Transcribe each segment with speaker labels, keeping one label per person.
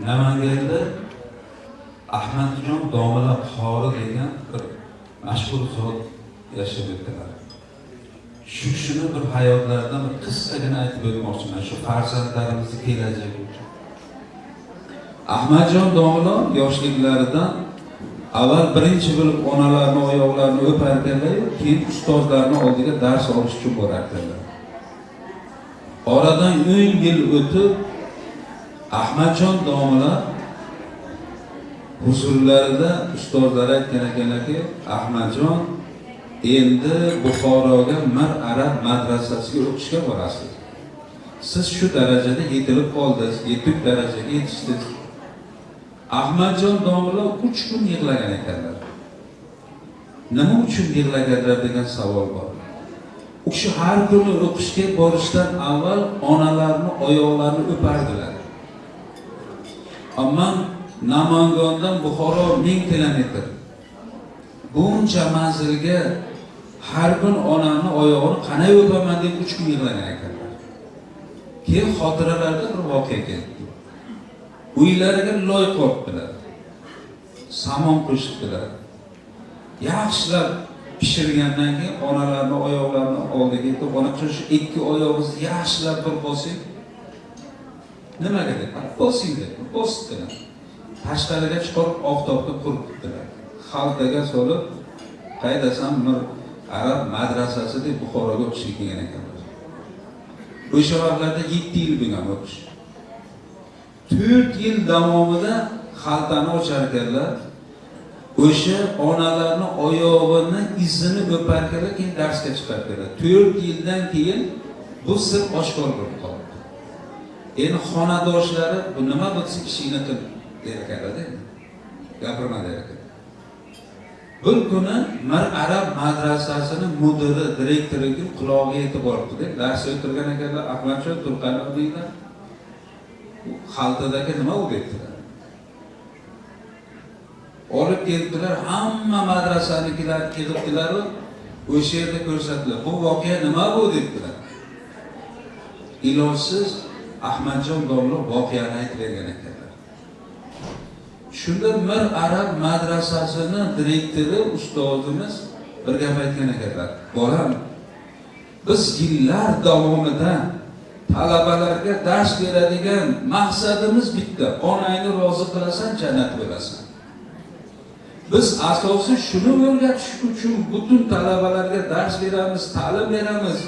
Speaker 1: namanganda ahmadjon domla qori degan bir mashhur zot yashab o'tdilar. Shu shuni bir hayotlaridan bir qissagina aytib o'tmoqchiman. Shu farzandlarimizni kelajagi uchun ahmadjon domla yoshliklaridan avval birinchi bo'lib onalarini oyoqlarini o'parkanlar keyin ustozlarni oldiga dars olish uchun borardilar. Oradan o'n yil o'tib ahmadjon domla huzurlarida ustozlar aytgan ekanlarki ahmadjon endi buxoroga mir arab madrasasiga o'qishga borasiz. Siz shu darajada yetilib qoldingiz yetuk darajaga yetishdingiz. Ahmadjon domla uch kun yig'lagan ekanlar. Nima uchun yig'laganlar degan savol bor. U kishi har kuni o'qishga borishdan avval onalarini oyoqlarini o'pardilar. Ammo Namangondan buxoro 1000 kilometr. Buncha manzilga har kun onamni oyog'ini qanday o'paman deb 3 kun yig'lagan ekanlar. Keyin xotiralarida bir voqea keldi. Uylariga loy qo'yibdilar samon qo'shibdilar yaxshilab pishirgandan keyin onalarni oyoqlarini oldiga yetib ona shu ikki oyog'ingizni yaxshilab bir bosing nimaga deb? Bosing deb tashqariga chiqarib oftobda quritdilar xaltaga solib qaydasan bir arab madrasasi deb buxoroga o'qishga kelgan ekanlar. O'sha vaqtlarda yetti yil bo'lgan o'qish to'rt yil davomida xaltani ochar ekanlar. O'sha onalarni oyog'ini izini o'parkanlar keyin darsga chiqarkanlar to'rt yildan keyin bu sir oshkor bo'lib qoldi. Endi xonadoshlari bu nima bo'lsa ishingni qil der ekanlarda gapirma der ekan bir kuni mir arab madrasasini mudiri direktoriga qulog'iga yetib boribdida dars o'tirgan ekanlar ahmadjon turqanov deydilar xaltadagi nima u? debdilar olib kelibdilar hamma madrasanikilar yig'ibdilaru o'sha yerda ko'rsatdilar bu voqea nima bu? debdilar ilojsiz ahmadjon domla voqeani aytib bergan ekanlar. Shunda mir arab madrasasini direktori ustozimiz bir gap aytgan ekanlar. Bolam biz yillar davomida talabalarga dars beradigan maqsadimiz bitta onangni rozi qilasan jannat bo'lasan. Biz asosi shuni o'rgatish uchun butun talabalarga dars beramiz ta'lim beramiz.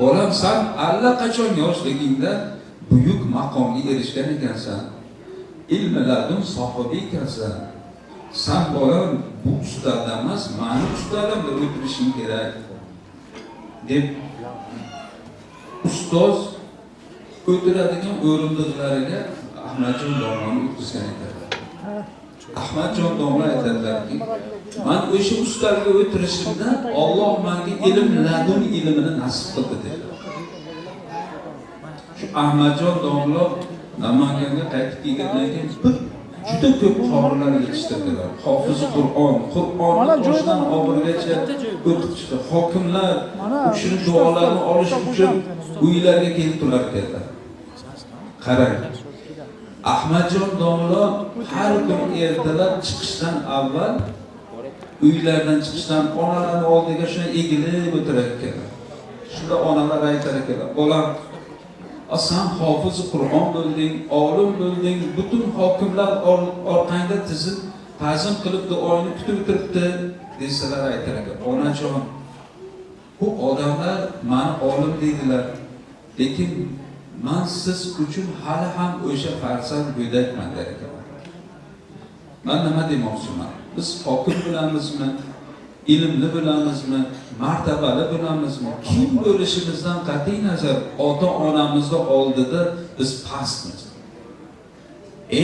Speaker 1: Bolam san allaqachon yoshligingda buyuk maqomga erishgan ekansan ilmi ladun sohibi ekansan san bola bu ustada emas mani bir o'tirishing kerak. Deb ustoz o'tiradigan o'rindiqlariga ahmadjon domlani o'tkazgan ekanlar ahmadjon domla aytadilarki man o'sha ustalga o'tirishimdan olloh manga ilm ladun ilmini nasib qildi dedilar. Ahmadjon domla namanganga qaytib kelgandan keyin bir juda ko'p qorilar yetishtirdilar. Hofizi qur'on qur'onni boshidan oxirigacha o'qib chiqdi. Hokimlar u kishini duolarini olish uchun uylariga kelib turar ekanlar qarang ahmadjon domlo har kun ertalab chiqishdan avval uylaridan chiqishdan onalarni oldiga shunday egilib o'tirar ekanlar shunda onalar aytar ekanlar bolam san hofiz qur'on bo'lding olim bo'lding butun hokimlar orqangda tizim ta'zim qilib duoyini kutib o'tiribdi desalar aytar ekan onajon bu odamlar mani olim deydilar lekin man siz uchun hali ham o'sha farzand go'dakman der ekanman man nima demoqchiman? Biz hokim bo'lamizmi? Ilmli bo'lamizmi martabali bo'lamizmi kim bo'lishimizdan qat'iy nazar ota onamizni oldida biz pastmiz.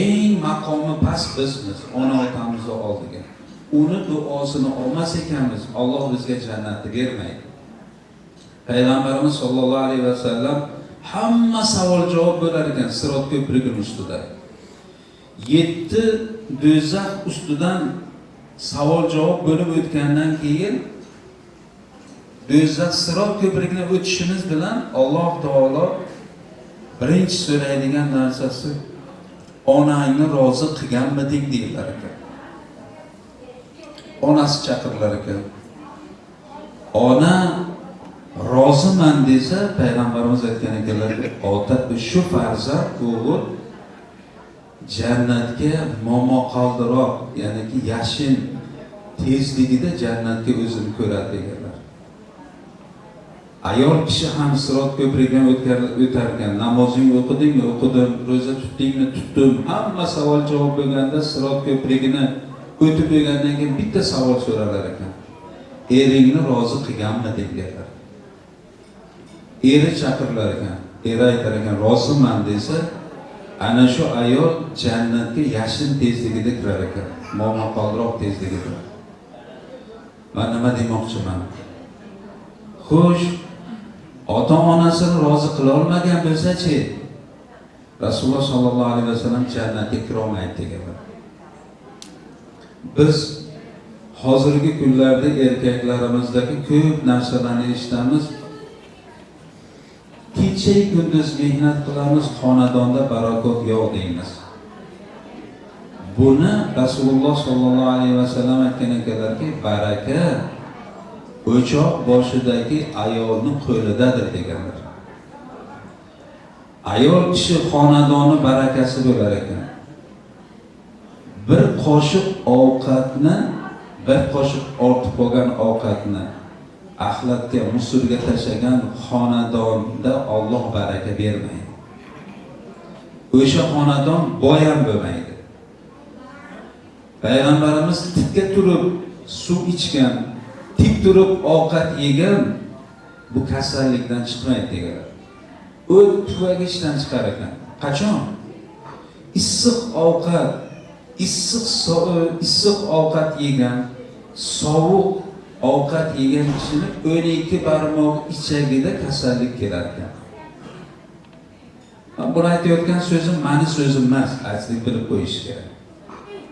Speaker 1: Eng maqomi past bizmiz ona otamizni oldiga. Uni duosini olmas ekanmiz olloh bizga jannatni bermaydi. Payg'ambarimiz sollallohu alayhi vasallam hamma savol javob bo'lar ekan sirot ko'prigini ustida. Yetti do'zax ustidan savol javob bo'lib o'tgandan keyin do'zax sirot ko'prigini o'tishimiz bilan alloh taolo birinchi so'raydigan narsasi onangni rozi qilganmiding deyilar ekan. Onasi chaqirilar ekan. Ona roziman desa payg'ambarimiz aytgan ekanlar ota shu farzand o'g'il jannatga momaqaldiroq ya'niki yashin tezligida jannatga o'zini ko'radi deganlar. Ayol kishi ham sirot ko'prigidan o'tar ekan namozingni o'qidingmi? O'qidim ro'za tutdingmi? Tutdim. Hamma savol javob bo'lganda sirot ko'prigini o'tib bo'lgandan keyin bitta savol so'ralar ekan. Eringni rozi qilganmi? deganlar. Eri chaqirilar ekan. Eri aytar ekan roziman desa ana shu ayol jannatga yashin tezligida kirar ekan. Momaqaldiroq tezligida man nima demoqchiman? Xo'sh ota onasini rozi qilolmagan bo'lsachi? Rasululloh sollallohu alayhi vasallam jannatga kirolmaydi deganlar biz hozirgi kunlarda erkaklarimizdagi ko'p narsalarni eshitamiz. Kecha kunduz mehnat qilamiz xonadonda barakot yo'q deymiz. Buni rasululloh sollallohu alayhi vasallam aytgan ekanlarki baraka o'choq boshidagi ayolni qo'lidadir deganlar. Ayol kishi xonadoni barakasi bo'lar ekan. Bir qoshiq ovqatni bir qoshiq ortib qolgan ovqatni axlatga musulga tashlagan xonadonda Alloh baraka bermaydi. O'sha xonadon boy ham bo'lmaydi. Payg'ambarimiz tikka turib suv ichgan tik turib ovqat yegan bu kasallikdan chiqmaydi deganlar. O't tuvagichdan chiqar ekan. Qachon? Issiq ovqat issiq issiq ovqat yegan sovuq ovqat yegan kishini o'n ikki barmoq ichagida kasallik kelar ekan Man buni aytayotgan so'zim mani so'zim emas aytishlik bilib qo'yish kerak.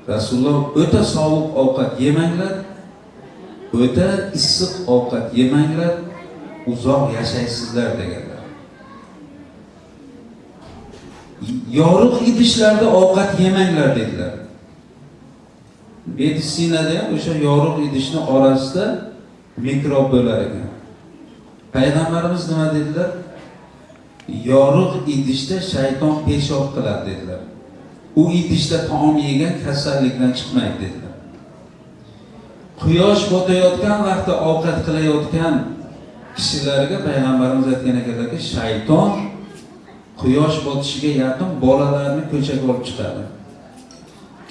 Speaker 1: Rasululloh o'ta sovuq ovqat yemanglar o'ta issiq ovqat yemanglar uzoq yashaysizlar deganlar. Yorug' idishlarda ovqat yemanglar dedilar. Meditsinada ham o'sha yorug' idishni orasida mikrob bo'lar ekan. Payg'ambarimiz nima dedilar? Yorug' idishda shayton peshob qiladi dedilar. U idishda taom yegan kasallikdan chiqmaydi dedilar. Quyosh botayotgan vaqtda ovqat qilayotgan kishilarga payg'ambarimiz aytgan ekanlarki shayton quyosh botishiga yaqin bolalarni ko'chaga olib chiqadi.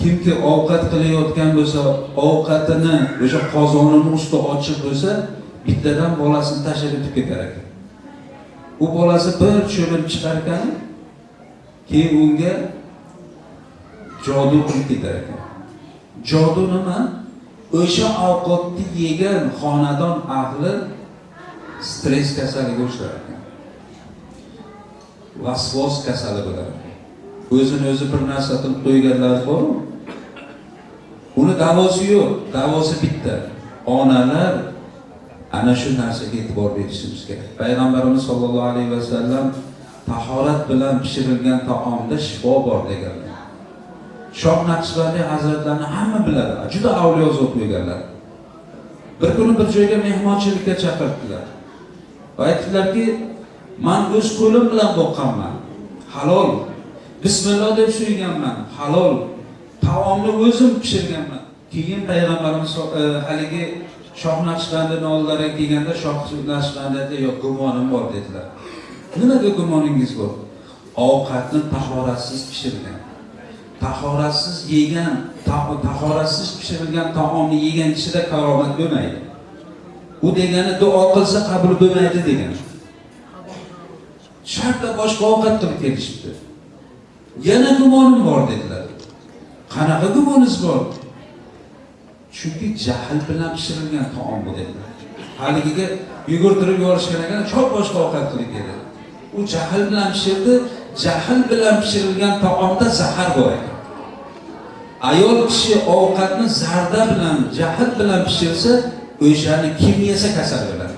Speaker 1: Kimki ovqat qilayotgan bo'lsa ovqatini o'sha qozonini usti ochiq bo'lsa bittadan bolasini tashlab o'tib ketar ekan. U bolasi bir cho'milib chiqar ekan keyin unga jodu qilib ketar ekan. Jodu nima? O'sha ovqatni yegan xonadon ahli stress kasaliga uchrar ekan. Vasvos kasali bo'lar ekan. O'zini o'zi bir narsa qilib qo'yganlar bormi? Uni davosi yo'q. Davosi bitta. Onalar ana shu narsaga e'tibor berishimiz kerak. Payg'ambarimiz sollallohu alayhi vasallam tahorat bilan pishirilgan taomda shifo bor deganlar. Shoh naqshbandiy hazratlarini hamma biladi. Juda avliyo zot bo'lganlar bir kuni bir joyga mehmonchilikka chaqirdilar va aytdilarki man o'z qo'lim bilan boqqanman. Halol. Bismillah deb suyganman. Halol. Taomni o'zim pishirganman. Keyin payg'ambarimiz e, haligi shoh naqshbandini oldilariga kelganda shoh naqshbandi aytdi yo'q gumonim bor dedilar. Nimaga gumoningiz bor? Ovqatni tahoratsiz pishirgan tahoratsiz yegan tahoratsiz pishirilgan taomni yegan kishida karomat bo'lmaydi. U degani duo qilsa qabul bo'lmaydi degan. Shartta boshqa ovqat qilib kelishibdi. Yana gumonim bor dedilar. Qanaqa gumoningiz bor? Chunki jahl bilan pishirilgan taom bu dedi. Haligiga yugurtirib yuborishgan ekan chop boshqa ovqat qiling dedi u jahl bilan pishirdi jahl bilan pishirilgan taomda zahar bor ekan. Ayol kishi ovqatni zarda bilan jahl bilan pishirsa o'shani kim yesa kasal bo'ladi.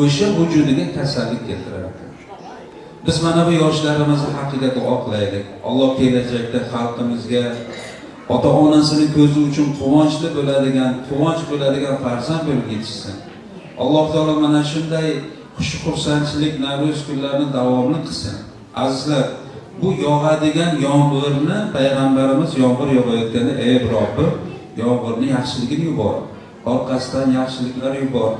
Speaker 1: O'sha vujudiga kasallik keltiradi. Biz mana bu yoshlarimiz haqqiga duo qilaylik. Alloh kelajakda xalqimizga ota onasini ko'zi uchun quvonchli bo'ladigan quvonch bo'ladigan farzand bo'lib yetishsin. Alloh taolo mana shunday xush xursandchilik navro'z kunlarini davomli qilsin. Azizlar bu yog'adigan yomg'irni payg'ambarimiz yomg'ir yog'ayotganda ey robbim yomg'irni yaxshiligini yubor orqasidan yaxshiliklar yubor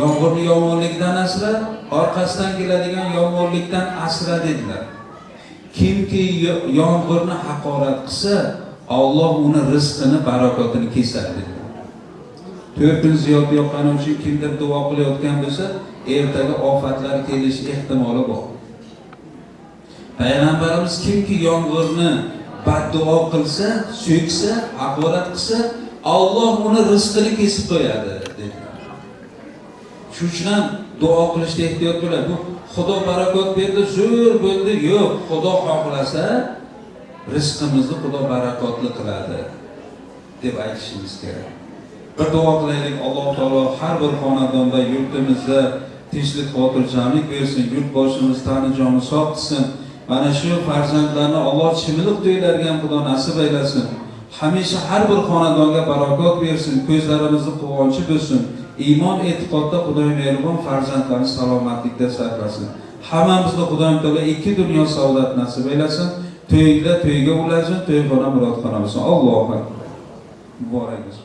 Speaker 1: yomg'irni yomonligidan asra orqasidan keladigan yomg'irlikdan asra dedilar. Kimki yomg'irni haqorat qilsa Alloh uni rizqini barakotini kesadi dedilar. To'rt kun ziyod yoqqani uchun kimdir duo qilayotgan bo'lsa ertaga ofatlar kelishi ehtimoli bor. Payg'ambarimiz kimki yomg'irni badduo qilsa so'ksa haqorat qilsa Alloh uni rizqini kesib qo'yadi. Shuning uchun ham duo qilishda ehtiyot bo'ladi. Bu xudo barakot berdi zo'r bo'ldi. Yo'q xudo xohlasa rizqimizni xudo barakotli qiladi deb aytishimiz kerak. Bir duo qilaylik. Alloh taolo har bir xonadonda yurtimizda tinchlik xotirjamlik bersin. Yurt boshimiz tani joni sog' qilsin. Mana shu farzandlarni alloh chimiliq to'ylarga ham xudo nasib aylasin. Hamisha har bir xonadonga barakot bersin. Ko'zlarimizni quvonchi bo'lsin iymon e'tiqodda xudoy mehribon farzandlarni salomatlikda saqlasin hammamizni xudoyim taolo ikki dunyo saodat nasib aylasin to'yda to'yga ulashsin to'yxona murodxona bo'lsin. Allohu akbar. Muborak bo'lsin.